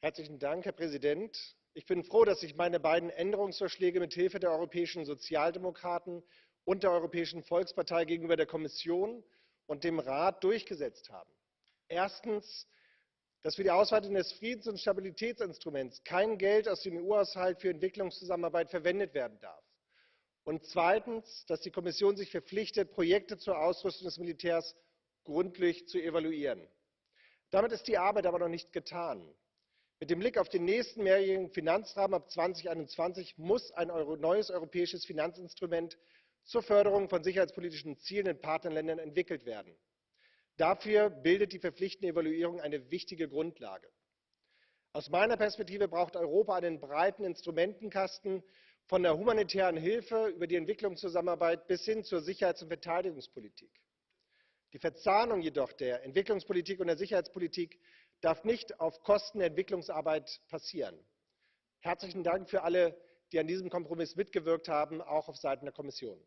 Herzlichen Dank, Herr Präsident. Ich bin froh, dass sich meine beiden Änderungsvorschläge mit Hilfe der europäischen Sozialdemokraten und der Europäischen Volkspartei gegenüber der Kommission und dem Rat durchgesetzt haben. Erstens dass für die Ausweitung des Friedens und Stabilitätsinstruments kein Geld aus dem EU-Haushalt für Entwicklungszusammenarbeit verwendet werden darf. Und zweitens dass die Kommission sich verpflichtet, Projekte zur Ausrüstung des Militärs gründlich zu evaluieren. Damit ist die Arbeit aber noch nicht getan. Mit dem Blick auf den nächsten mehrjährigen Finanzrahmen ab 2021 muss ein neues europäisches Finanzinstrument zur Förderung von sicherheitspolitischen Zielen in Partnerländern entwickelt werden. Dafür bildet die verpflichtende Evaluierung eine wichtige Grundlage. Aus meiner Perspektive braucht Europa einen breiten Instrumentenkasten von der humanitären Hilfe über die Entwicklungszusammenarbeit bis hin zur Sicherheits und Verteidigungspolitik. Die Verzahnung jedoch der Entwicklungspolitik und der Sicherheitspolitik darf nicht auf Kosten der Entwicklungsarbeit passieren. Herzlichen Dank für alle, die an diesem Kompromiss mitgewirkt haben, auch auf Seiten der Kommission.